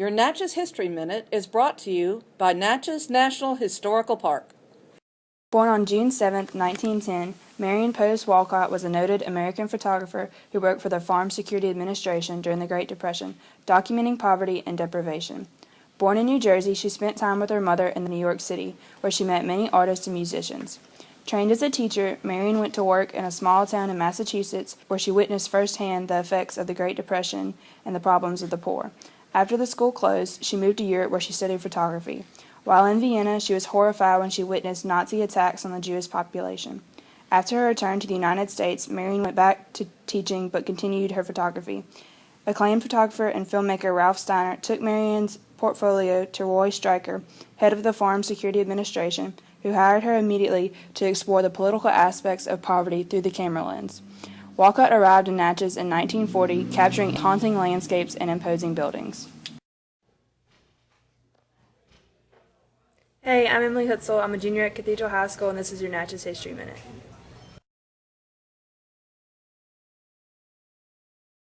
Your Natchez History Minute is brought to you by Natchez National Historical Park. Born on June 7, 1910, Marion Post Wolcott was a noted American photographer who worked for the Farm Security Administration during the Great Depression, documenting poverty and deprivation. Born in New Jersey, she spent time with her mother in New York City, where she met many artists and musicians. Trained as a teacher, Marion went to work in a small town in Massachusetts where she witnessed firsthand the effects of the Great Depression and the problems of the poor. After the school closed, she moved to Europe where she studied photography. While in Vienna, she was horrified when she witnessed Nazi attacks on the Jewish population. After her return to the United States, Marion went back to teaching but continued her photography. Acclaimed photographer and filmmaker Ralph Steiner took Marion's portfolio to Roy Stryker, head of the Farm Security Administration, who hired her immediately to explore the political aspects of poverty through the camera lens. Wolcott arrived in Natchez in 1940, capturing haunting landscapes and imposing buildings. Hey, I'm Emily Hutzel. I'm a junior at Cathedral High School, and this is your Natchez History Minute.